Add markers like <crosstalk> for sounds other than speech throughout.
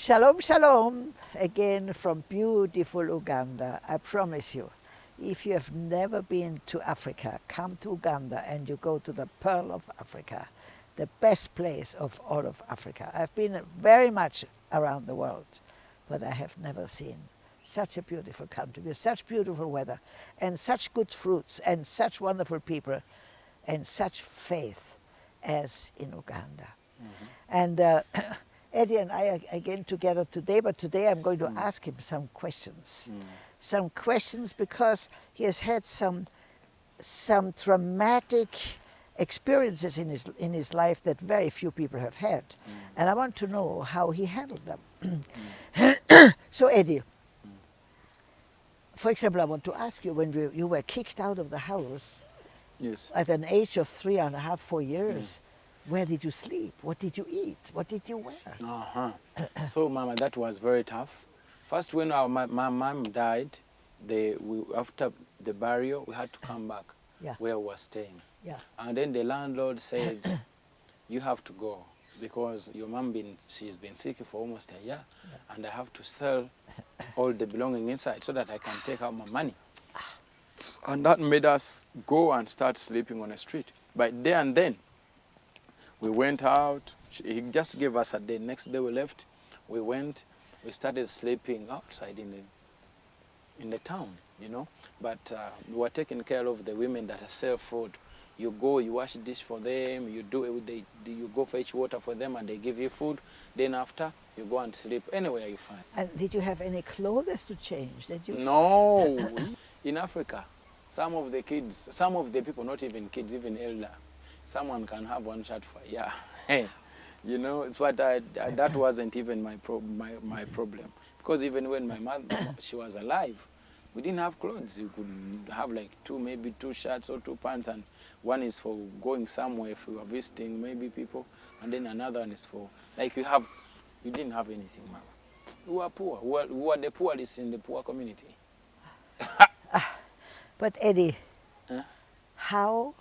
Shalom, shalom, again from beautiful Uganda. I promise you, if you have never been to Africa, come to Uganda and you go to the Pearl of Africa, the best place of all of Africa. I've been very much around the world, but I have never seen such a beautiful country with such beautiful weather and such good fruits and such wonderful people and such faith as in Uganda. Mm -hmm. And uh, <clears throat> Eddie and I are again together today, but today I'm going to mm. ask him some questions. Mm. Some questions because he has had some, some traumatic experiences in his, in his life that very few people have had. Mm. And I want to know how he handled them. Mm. <coughs> so Eddie, mm. for example, I want to ask you, when we, you were kicked out of the house yes. at an age of three and a half, four years, where did you sleep? What did you eat? What did you wear? Uh-huh. <clears throat> so, Mama, that was very tough. First, when our, my, my mom died, they, we, after the burial, we had to come back yeah. where we were staying. Yeah. And then the landlord said, <clears throat> you have to go because your mom been she's been sick for almost a year yeah. and I have to sell all the belonging inside so that I can take out my money. And that made us go and start sleeping on the street. But there and then, we went out. He just gave us a day. Next day we left. We went. We started sleeping outside in the, in the town, you know. But uh, we were taking care of the women that sell food. You go, you wash dish for them, you do it, they, you go fetch water for them and they give you food. Then after, you go and sleep anywhere you find. And did you have any clothes to change? Did you? No. <coughs> in Africa, some of the kids, some of the people, not even kids, even elder, someone can have one shot for yeah. <laughs> You know it's what I, I, that wasn't even my, pro my my problem. Because even when my mother <coughs> she was alive we didn't have clothes. You could have like two maybe two shirts or two pants and one is for going somewhere if you are visiting maybe people and then another one is for like you have You didn't have anything mama we were poor. We were, we were the poorest in the poor community. <laughs> But eddie huh? how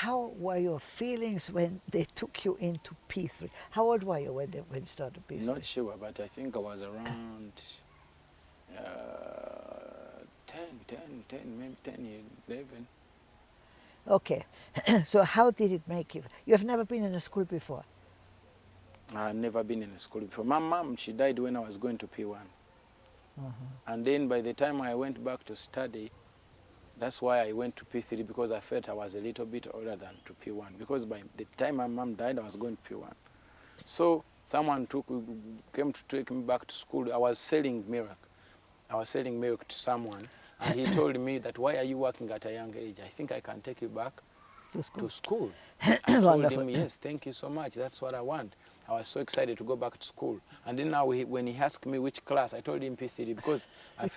how were your feelings when they took you into P3? How old were you when, they, when you started P3? Not sure, but I think I was around uh, 10, 10, 10, maybe 10, 11. Okay, <clears throat> so how did it make you? You have never been in a school before? I've never been in a school before. My mom, she died when I was going to P1. Uh -huh. And then by the time I went back to study, that's why I went to P3 because I felt I was a little bit older than to P1 because by the time my mom died, I was going to P1. So someone took, came to take me back to school. I was selling milk. I was selling milk to someone and he told me that why are you working at a young age? I think I can take you back to school. To school. <clears throat> I told him, yes, thank you so much. That's what I want. I was so excited to go back to school. And then now he, when he asked me which class, I told him P3 because I,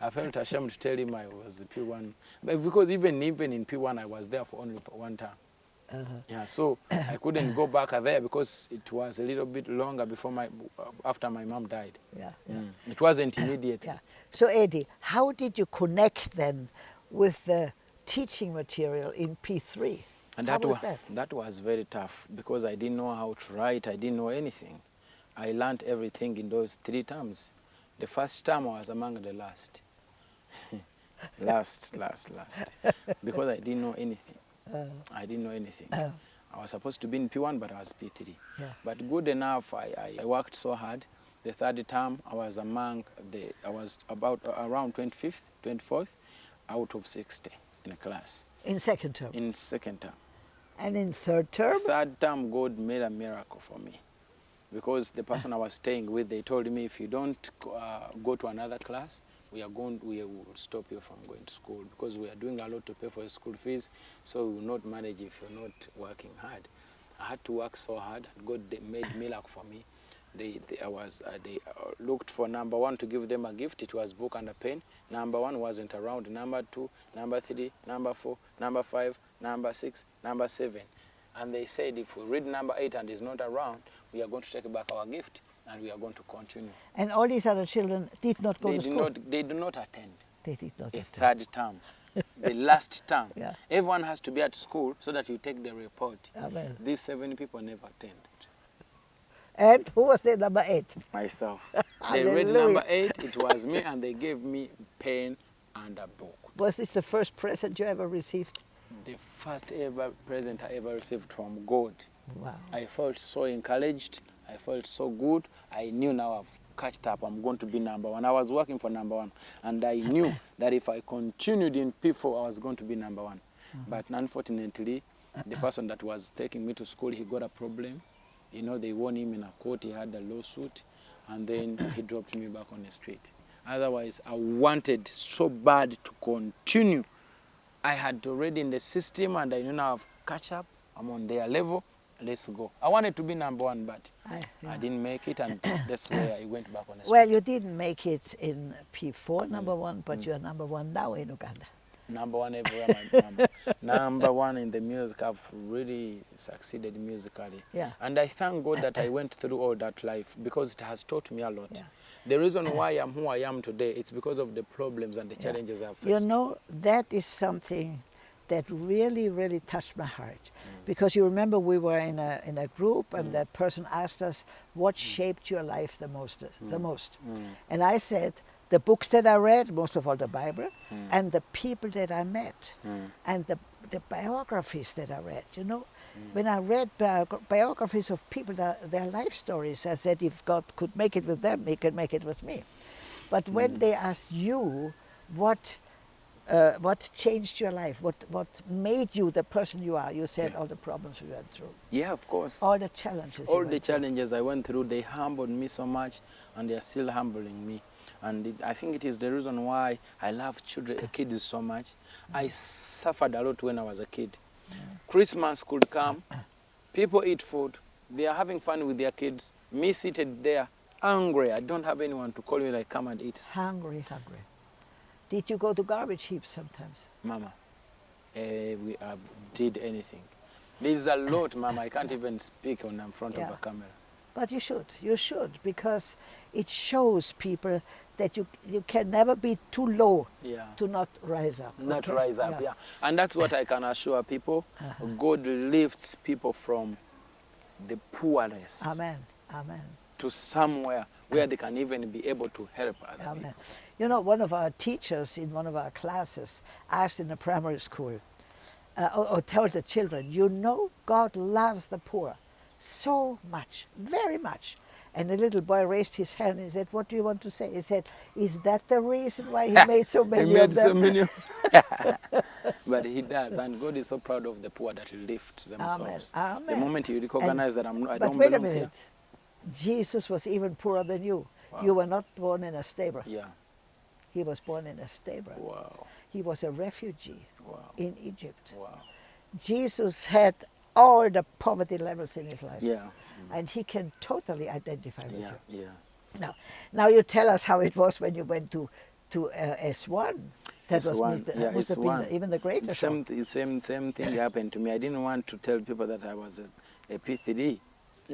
I felt ashamed to tell him I was P1. But because even, even in P1, I was there for only one time. Uh -huh. Yeah, so I couldn't go back there because it was a little bit longer before my, after my mom died. Yeah, yeah. Mm. It wasn't immediate. yeah. So Eddie, how did you connect then with the teaching material in P3? And that was, was that? that was very tough because I didn't know how to write. I didn't know anything. I learned everything in those three terms. The first term I was among the last. <laughs> last, last, last. Because I didn't know anything. Uh, I didn't know anything. Uh, I was supposed to be in P1, but I was P3. Yeah. But good enough, I, I, worked so hard. The third term, I was among the, I was about uh, around 25th, 24th, out of 60 in a class. In second term? In second term. And in third term? Third term, God made a miracle for me. Because the person I was staying with, they told me if you don't uh, go to another class, we are going, we will stop you from going to school because we are doing a lot to pay for school fees, so we will not manage if you're not working hard. I had to work so hard, God made miracle for me. They, they, I was, uh, they uh, looked for number one to give them a gift. It was book and a pen. Number one wasn't around. Number two, number three, number four, number five, number six, number seven. And they said if we read number eight and is not around, we are going to take back our gift and we are going to continue. And all these other children did not go they to school? Not, they do not attend. They did not the attend. third term. <laughs> the last term. Yeah. Everyone has to be at school so that you take the report. Amen. These seven people never attended. And who was the number eight? Myself. <laughs> they read number eight, it was me, and they gave me pen and a book. Was this the first present you ever received? The first ever present I ever received from God. Wow. I felt so encouraged. I felt so good. I knew now I've catched up. I'm going to be number one. I was working for number one, and I knew <laughs> that if I continued in P4, I was going to be number one. Mm-hmm. But unfortunately, the <laughs> person that was taking me to school, he got a problem. You know, they won him in a court. He had a lawsuit, and then <coughs> he dropped me back on the street. Otherwise, I wanted so bad to continue. I had already in the system, and I knew now I've catch up. I'm on their level. Let's go. I wanted to be number one, but I- yeah. I didn't make it, and <coughs> that's where I went back on the. Well, you didn't make it in P4, Mm. number one, but you're number one now in Uganda. number one everywhere. <laughs> Number, number one in the music. I've really succeeded musically. Yeah. And I thank God that I went through all that life because it has taught me a lot. Yeah. The reason why I'm who I am today, it's because of the problems and the Yeah. challenges I've faced. You know, that is something that really, really touched my heart. Mm. Because you remember we were in a, in a group and that person asked us, what shaped your life the most? The most? Mm. And I said, the books that I read, most of all the Bible, Mm. and the people that I met, Mm. and the, the biographies that I read. You know, Mm. when I read biogra- biographies of people, that, their life stories, I said, if God could make it with them, He can make it with me. But when Mm. they asked you, what uh, what changed your life? What what made you the person you are? You said Yeah. all the problems we went through, Yeah, of course. all the challenges. all the went through. challenges I went through, they humbled me so much, and they are still humbling me. And it, I think it is the reason why I love children, kids so much. I suffered a lot when I was a kid. Christmas could come, <coughs> people eat food, they are having fun with their kids. Me seated there, hungry. I don't have anyone to call me like, come and eat. Hungry, hungry. Did you go to garbage heaps sometimes? Mama, eh, we uh, did anything. There's a lot, <coughs> Mama. I can't even speak on in front Yeah. of a camera. But you should, you should, because it shows people that you you can never be too low Yeah. to not rise up. not okay? rise up yeah. and that's what i can assure people Uh-huh. god lifts people from the poorest Amen. Amen. to somewhere where they can even be able to help other Amen. people You know, one of our teachers in one of our classes asked in a primary school, uh, or, or told the children, you know, God loves the poor so much, very much. And the little boy raised his hand and he said, What do you want to say? He said, Is that the reason why he <laughs> made so He many made of them? so many <laughs> <laughs> but he does and god is so proud of the poor that he lifts themselves the Amen. The moment you recognize that i'm i but don't wait a belong minute. Jesus was even poorer than you. Wow. You were not born in a stable. yeah He was born in a stable. wow He was a refugee wow in Egypt. wow Jesus had all the poverty levels in his life. yeah And he can totally identify with yeah you. yeah Now, now you tell us how it was when you went to, to uh, S1. That was S1, must, yeah, must have been S1. even the greater shock. same, same, same thing happened to me. I didn't want to tell people that I was a, a P3.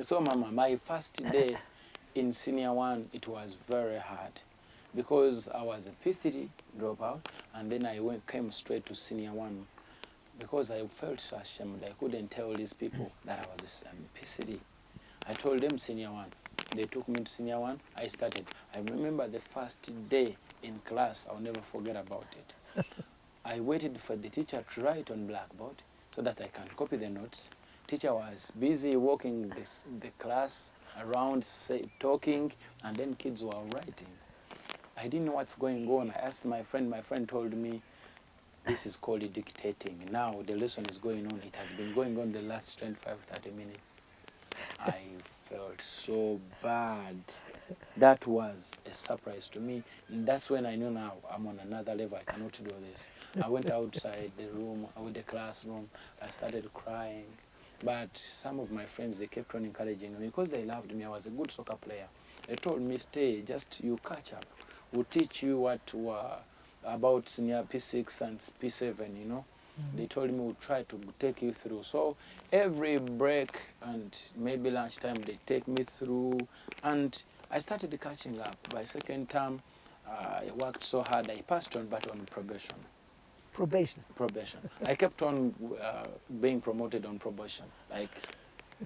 So, Mama, my first day in senior one, it was very hard because I was a P3 dropout, and then I went, came straight to senior one because I felt so ashamed. I couldn't tell these people that I was a um, P3. I told them senior one. They took me to senior one. I started. I remember the first day in class. I'll never forget about it. <laughs> I waited for the teacher to write on blackboard so that I can copy the notes. Teacher was busy walking this, the class around, say, talking, and then kids were writing. I didn't know what's going on. I asked my friend. My friend told me, this is called dictating. Now the lesson is going on. It has been going on the last 25, 30 minutes. I felt so bad. That was a surprise to me. And that's when I knew now I'm on another level. I cannot do this. I went outside the room, with the classroom. I started crying. But some of my friends, they kept on encouraging me because they loved me. I was a good soccer player. They told me, stay, just you catch up. We'll teach you what were about senior P6 and P7, you know. They told me we'll try to take you through. So every break and maybe lunchtime, they take me through. And I started catching up. By second term, uh, I worked so hard, I passed on, but on probation. Probation. Probation. I kept on uh, being promoted on probation. Like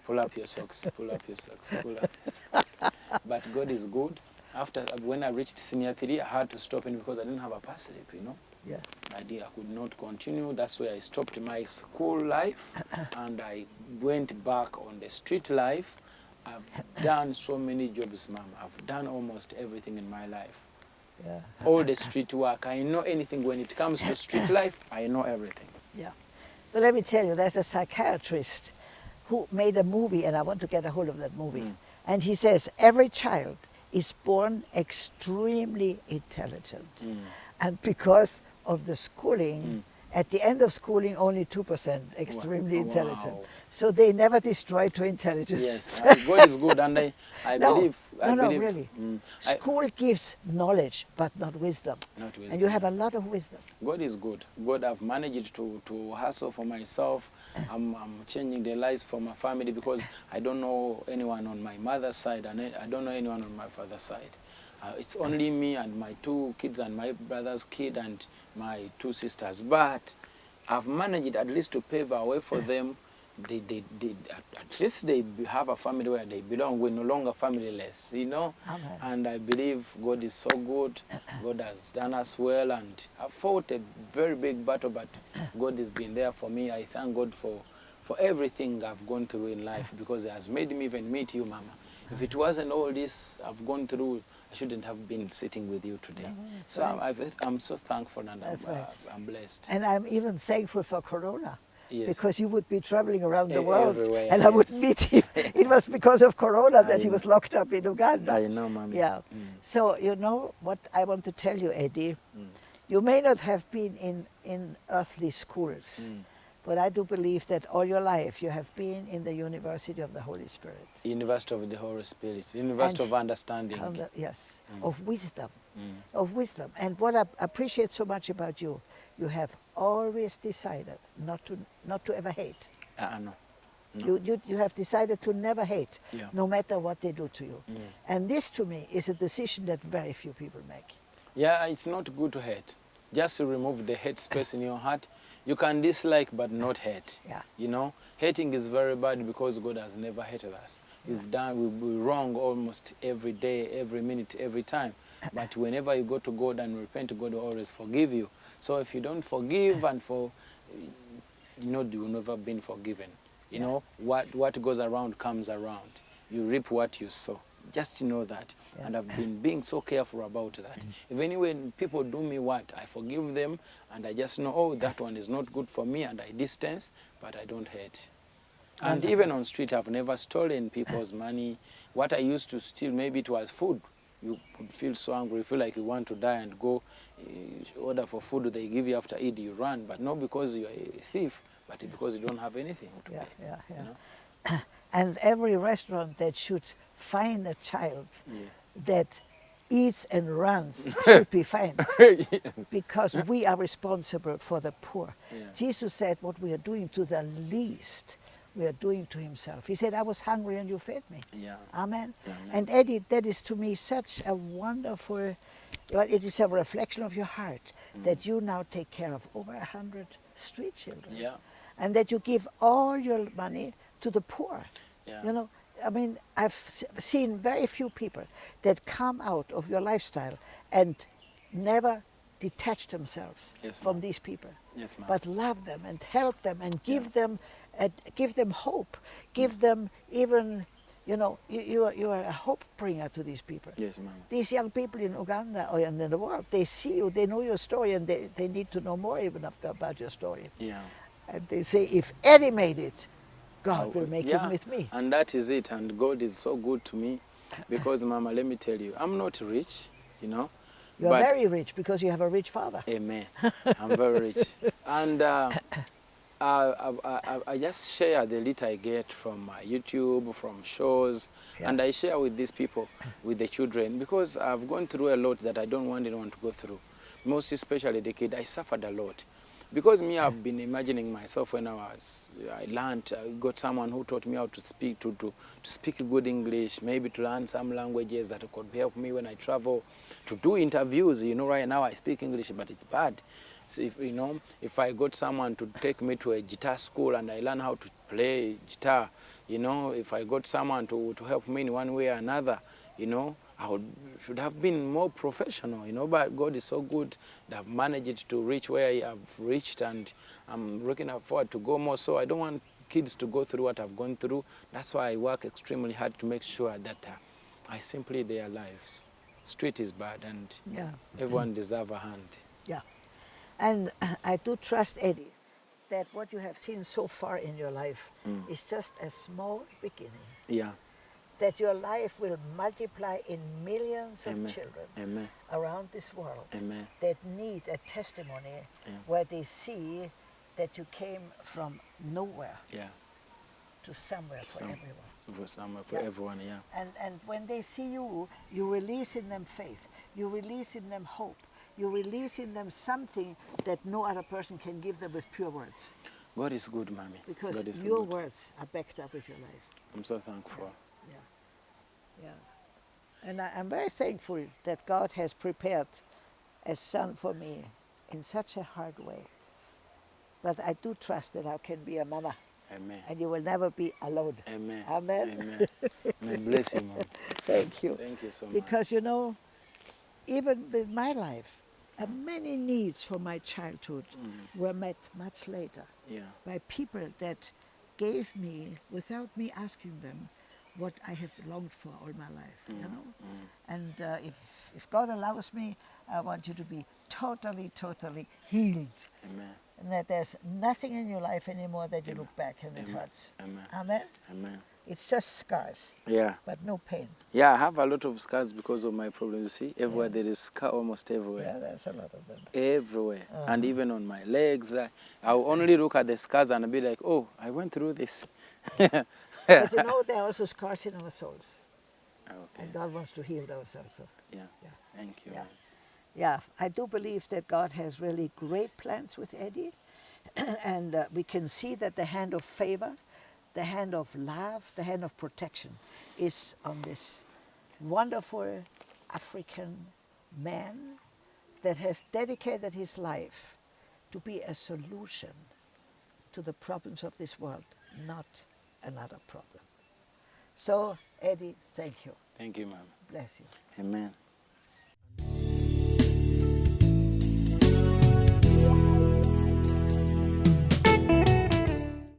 pull up your socks, pull up your socks, pull up your socks. but God is good. After, when I reached senior three, I had to stop it because I didn't have a past slip, you know. Yeah. I did, I could not continue. That's why I stopped my school life <coughs> and I went back on the street life. I've done so many jobs, ma'am. I've done almost everything in my life. Yeah. All the street work. I know anything when it comes to street <coughs> life. I know everything. Yeah. But let me tell you, there's a psychiatrist who made a movie, and I want to get a hold of that movie. Mm. And he says every child is born extremely intelligent. Mm. And because of the schooling, at the end of schooling, only 2% extremely Wow. intelligent. Wow. So they never destroy to intelligence. Yes, uh, God is good, and I, I <laughs> No, believe. I no, no, believe, really. Mm, I- School gives knowledge, but not wisdom. Not wisdom. And you have a lot of wisdom. God is good. God, I've managed to, to hustle for myself. <laughs> I'm, I'm changing the lives for my family because I don't know anyone on my mother's side and I I don't know anyone on my father's side. Uh, it's only me and my two kids and my brother's kid and my two sisters. But I've managed at least to pave a way for <laughs> them. They, they, they, at, least they have a family where they belong. We're no longer familyless, you know. Amen. And I believe God is so good. <clears throat> God has done us well, and I fought a very big battle, but God has been there for me. I thank God for, for everything I've gone through in life because He has made me even meet you, Mama. If it wasn't all this I've gone through, I shouldn't have been sitting with you today. that's so right. I'm, I'm so thankful and I'm, right. I'm blessed. And I'm even thankful for Corona. Yes. Because you would be traveling around the world everywhere, and I would meet him. <laughs> it was because of Corona that I he was locked up in Uganda. I know, Mommy. Yeah. Mm. So, you know what I want to tell you, Eddie? Mm. You may not have been in, in earthly schools, Mm. but I do believe that all your life you have been in the University of the Holy Spirit. University of the Holy Spirit, University And- of Understanding. The- yes, Mm. of wisdom. Mm. Of wisdom. And what I appreciate so much about you, you have always decided not to, not to ever hate. Uh, no. No. You, you, you have decided to never hate, Yeah. no matter what they do to you. Mm. And this, to me, is a decision that very few people make. Yeah, it's not good to hate. Just to remove the hate space in your heart. You can dislike but not hate. Yeah. You know, hating is very bad because God has never hated us. We've done, we we wrong almost every day, every minute, every time. <coughs> But whenever you go to God and repent, God will always forgive you. So if you don't forgive and for, you know, you've never been forgiven. You know, what, what goes around comes around. You reap what you sow. Just know that. Yeah. And I've been being so careful about that. Mm. If when people do me what, I forgive them and I just know, oh, that one is not good for me and I distance, but I don't hate. And even on street, I've never stolen people's money. What I used to steal, maybe it was food. You feel so hungry, you feel like you want to die and go uh, order for food they give you after eat, you run. But not because you're a thief, but because you don't have anything to Yeah, pay. yeah, yeah. you know? <coughs> And every restaurant that should find a child Yeah. that eats and runs <laughs> should be fined <laughs> because we are responsible for the poor. Yeah. Jesus said, What we are doing to the least, we are doing to Himself. He said, I was hungry and you fed me. yeah. Amen. And Eddie, that is to me such a wonderful, well, it is a reflection of your heart mm. that you now take care of over a hundred street children. Yeah. And that you give all your money to the poor. Yeah. You know, I mean, I've seen very few people that come out of your lifestyle and never detach themselves Yes, from these people, Yes, ma'am. but love them and help them and give Yeah. them, uh, give them hope, give them even, you know, you, you, are, you are a hope bringer to these people. yes, ma'am. These young people in Uganda or in the world, they see you, they know your story, and they, they need to know more even about your story. Yeah. And they say, if Eddie made it, God will would- make yeah, it with me. And that is it. And God is so good to me because, Mama, let me tell you, I'm not rich, you know. You are but- very rich because you have a rich father. Amen. <laughs> I'm very rich. And uh, I, I, I, I just share the little I get from uh, YouTube, from shows, Yeah. and I share with these people, with the children, because I've gone through a lot that I don't want anyone to go through. Most especially the kid, I suffered a lot. Because me, I've been imagining myself when I was, I learned, I got someone who taught me how to speak, to, to, to speak good English, maybe to learn some languages that could help me when I travel, to do interviews. You know, right now I speak English, but it's bad. So if you know, if I got someone to take me to a guitar school and I learn how to play guitar, you know, if I got someone to, to help me in one way or another, you know, I would, should have been more professional, you know, but God is so good that I've managed to reach where I have reached and I'm looking forward to go more. So I don't want kids to go through what I've gone through. That's why I work extremely hard to make sure that uh, I simply their lives. Street is bad and Yeah. everyone deserves a hand. Yeah. And <laughs> I do trust, Eddie, that what you have seen so far in your life Mm. is just a small beginning. Yeah, That your life will multiply in millions of children amen, around this world amen. that need a testimony Yeah. where they see that you came from nowhere Yeah, to somewhere for Some- everyone. for some, for Yeah. everyone, yeah. And, and when they see you, you release in them faith, you release in them hope, you release in them something that no other person can give them with pure words. God is good, mommy. Because your good. words are backed up with your life. I'm so thankful. Yeah. Yeah. And I, I'm very thankful that God has prepared a son for me in such a hard way. But I do trust that I can be a mama Amen. and you will never be alone. Amen. Amen. Amen. <laughs> Amen. Bless you, mom. Thank you. Thank you so much. Because you know, even with my life, uh, many needs for my childhood Mm. were met much later Yeah. by people that gave me, without me asking them, what I have longed for all my life. You know, Mm. and uh, if if God allows me, I want you to be totally, totally healed, Amen. and that there's nothing in your life anymore that you look back and it hurts. Amen. Amen. Amen. It's just scars, Yeah. but no pain. Yeah, I have a lot of scars because of my problems. You see, everywhere there is scar almost everywhere. Yeah, there's a lot of them. Everywhere. And Uh-huh. even on my legs. Like, I'll only look at the scars and be like, oh, I went through this. But you know, there are also scars in our souls, okay. and God wants to heal those also. Yeah. Yeah. Thank you. Yeah. Yeah, I do believe that God has really great plans with Eddie, <clears throat> and uh, we can see that the hand of favor, the hand of love, the hand of protection is on this wonderful African man that has dedicated his life to be a solution to the problems of this world, not another problem. So, Eddie, thank you. Thank you, ma'am. Bless you. Amen.